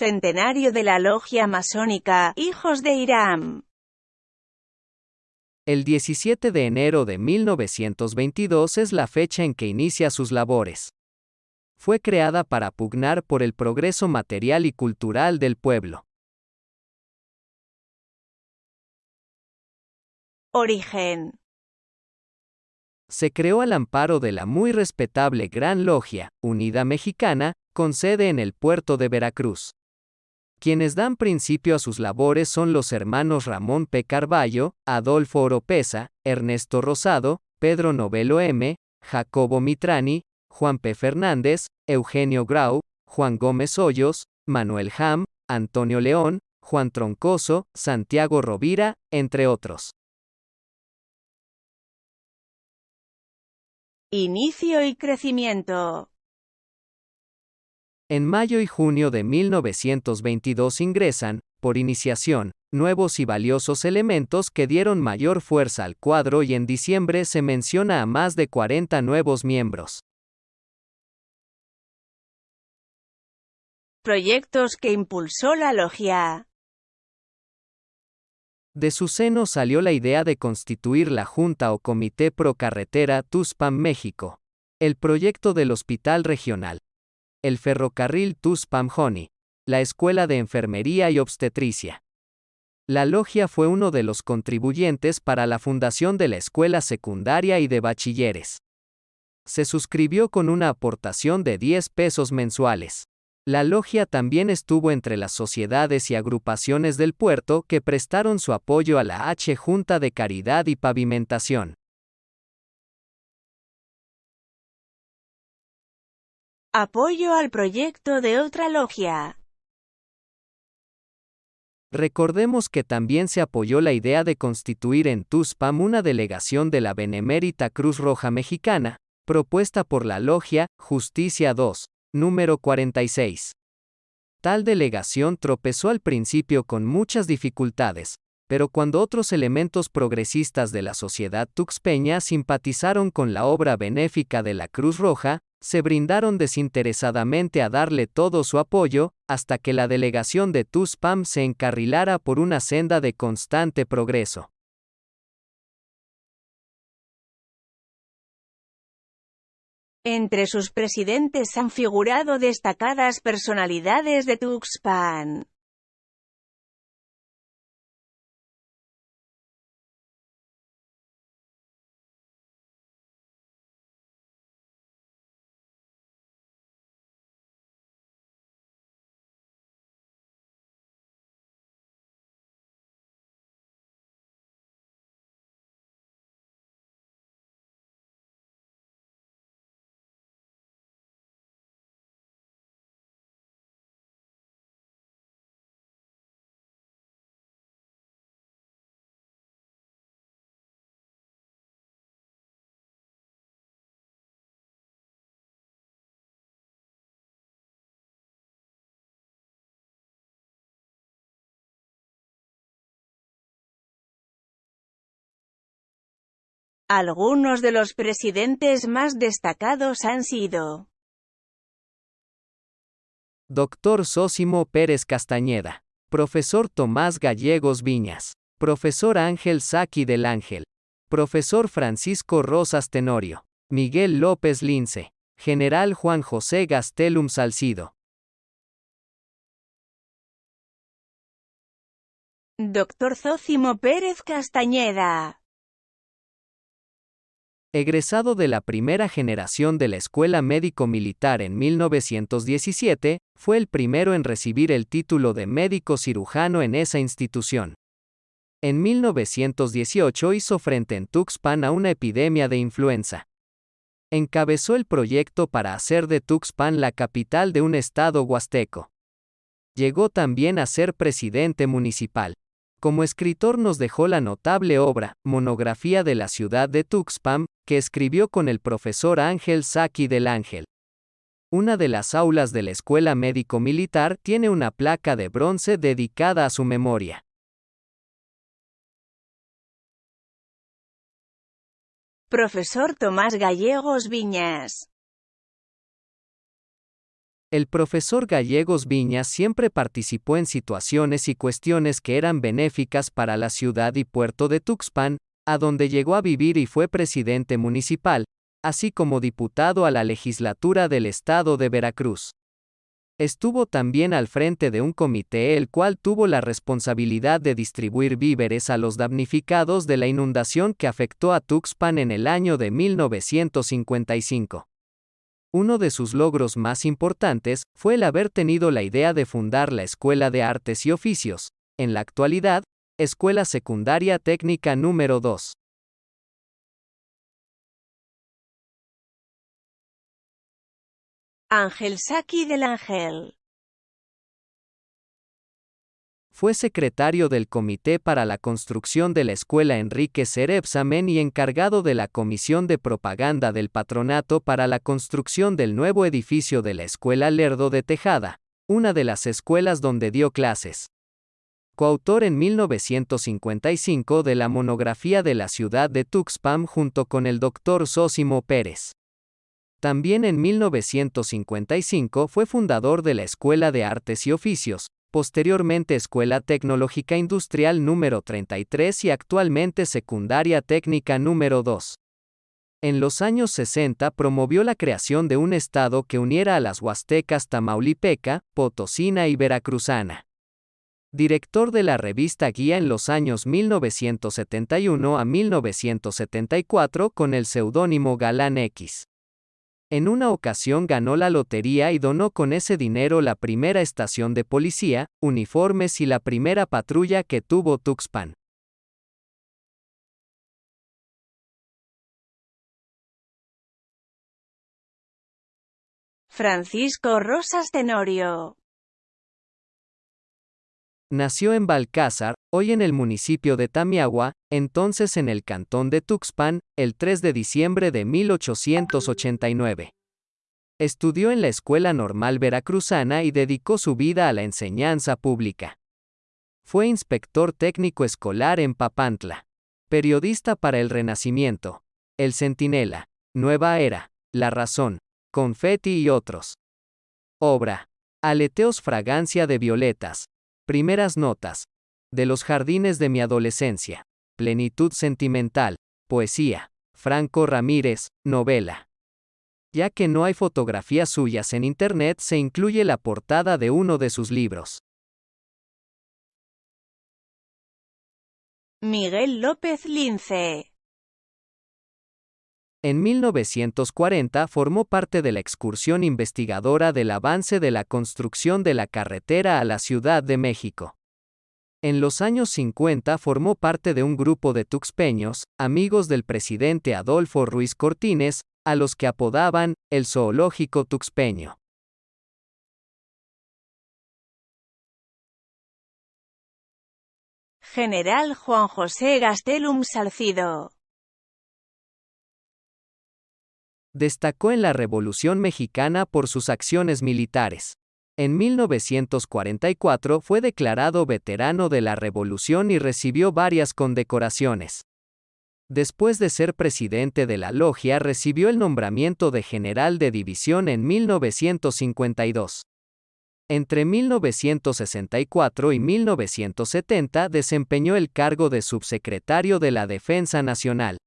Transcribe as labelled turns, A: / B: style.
A: Centenario de la Logia Masónica, Hijos de Irán.
B: El 17 de enero de 1922 es la fecha en que inicia sus labores. Fue creada para pugnar por el progreso material y cultural del pueblo.
A: Origen.
B: Se creó al amparo de la muy respetable Gran Logia, Unida Mexicana, con sede en el puerto de Veracruz. Quienes dan principio a sus labores son los hermanos Ramón P. Carballo, Adolfo Oropesa, Ernesto Rosado, Pedro Novelo M., Jacobo Mitrani, Juan P. Fernández, Eugenio Grau, Juan Gómez Hoyos, Manuel Ham, Antonio León, Juan Troncoso, Santiago Rovira, entre otros.
A: Inicio y crecimiento.
B: En mayo y junio de 1922 ingresan, por iniciación, nuevos y valiosos elementos que dieron mayor fuerza al cuadro y en diciembre se menciona a más de 40 nuevos miembros.
A: Proyectos que impulsó la logia.
B: De su seno salió la idea de constituir la Junta o Comité Pro Carretera Tuspam México. El proyecto del Hospital Regional, el ferrocarril Tuspam-Joni, la Escuela de Enfermería y Obstetricia. La logia fue uno de los contribuyentes para la fundación de la escuela secundaria y de bachilleres. Se suscribió con una aportación de 10 pesos mensuales. La logia también estuvo entre las sociedades y agrupaciones del puerto que prestaron su apoyo a la H Junta de Caridad y Pavimentación.
A: Apoyo al proyecto de otra logia.
B: Recordemos que también se apoyó la idea de constituir en Tuspam una delegación de la Benemérita Cruz Roja Mexicana, propuesta por la Logia Justicia 2, número 46. Tal delegación tropezó al principio con muchas dificultades, pero cuando otros elementos progresistas de la sociedad tuxpeña simpatizaron con la obra benéfica de la Cruz Roja, se brindaron desinteresadamente a darle todo su apoyo, hasta que la delegación de Tuspam se encarrilara por una senda de constante progreso.
A: Entre sus presidentes han figurado destacadas personalidades de Tuxpan. Algunos de los presidentes más destacados han sido
B: Doctor Sósimo Pérez Castañeda, Profesor Tomás Gallegos Viñas, Profesor Ángel Saki del Ángel, Profesor Francisco Rosas Tenorio, Miguel López Lince, General Juan José Gastelum Salcido.
A: Doctor Zósimo Pérez Castañeda
B: Egresado de la primera generación de la Escuela Médico Militar en 1917, fue el primero en recibir el título de médico cirujano en esa institución. En 1918 hizo frente en Tuxpan a una epidemia de influenza. Encabezó el proyecto para hacer de Tuxpan la capital de un estado huasteco. Llegó también a ser presidente municipal. Como escritor nos dejó la notable obra, Monografía de la ciudad de Tuxpan, que escribió con el profesor Ángel Saki del Ángel. Una de las aulas de la Escuela Médico Militar tiene una placa de bronce dedicada a su memoria.
A: Profesor Tomás Gallegos Viñas
B: El profesor Gallegos Viñas siempre participó en situaciones y cuestiones que eran benéficas para la ciudad y puerto de Tuxpan, a donde llegó a vivir y fue presidente municipal, así como diputado a la legislatura del estado de Veracruz. Estuvo también al frente de un comité el cual tuvo la responsabilidad de distribuir víveres a los damnificados de la inundación que afectó a Tuxpan en el año de 1955. Uno de sus logros más importantes fue el haber tenido la idea de fundar la Escuela de Artes y Oficios, en la actualidad, Escuela Secundaria Técnica número 2.
A: Ángel Saki del Ángel.
B: Fue secretario del Comité para la Construcción de la Escuela Enrique Cerebsamen y encargado de la Comisión de Propaganda del Patronato para la construcción del nuevo edificio de la Escuela Lerdo de Tejada, una de las escuelas donde dio clases. Coautor en 1955 de la monografía de la ciudad de Tuxpan junto con el doctor Sósimo Pérez. También en 1955 fue fundador de la Escuela de Artes y Oficios, posteriormente Escuela Tecnológica Industrial número 33 y actualmente Secundaria Técnica número 2. En los años 60 promovió la creación de un estado que uniera a las huastecas Tamaulipeca, Potosina y Veracruzana. Director de la revista Guía en los años 1971 a 1974 con el seudónimo Galán X. En una ocasión ganó la lotería y donó con ese dinero la primera estación de policía, uniformes y la primera patrulla que tuvo Tuxpan.
A: Francisco Rosas Tenorio.
B: Nació en Balcázar, hoy en el municipio de Tamiagua, entonces en el cantón de Tuxpan, el 3 de diciembre de 1889. Estudió en la Escuela Normal Veracruzana y dedicó su vida a la enseñanza pública. Fue inspector técnico escolar en Papantla. Periodista para El Renacimiento, El Centinela, Nueva Era, La Razón, Confetti y otros. Obra. Aleteos Fragancia de Violetas, Primeras notas. De los jardines de mi adolescencia. Plenitud sentimental. Poesía. Franco Ramírez, novela. Ya que no hay fotografías suyas en Internet, se incluye la portada de uno de sus libros.
A: Miguel López Lince.
B: En 1940 formó parte de la excursión investigadora del avance de la construcción de la carretera a la Ciudad de México. En los años 50 formó parte de un grupo de tuxpeños, amigos del presidente Adolfo Ruiz Cortines, a los que apodaban el zoológico tuxpeño.
A: General Juan José Gastelum Salcido.
B: Destacó en la Revolución Mexicana por sus acciones militares. En 1944 fue declarado veterano de la Revolución y recibió varias condecoraciones. Después de ser presidente de la logia recibió el nombramiento de general de división en 1952. Entre 1964 y 1970 desempeñó el cargo de subsecretario de la Defensa Nacional.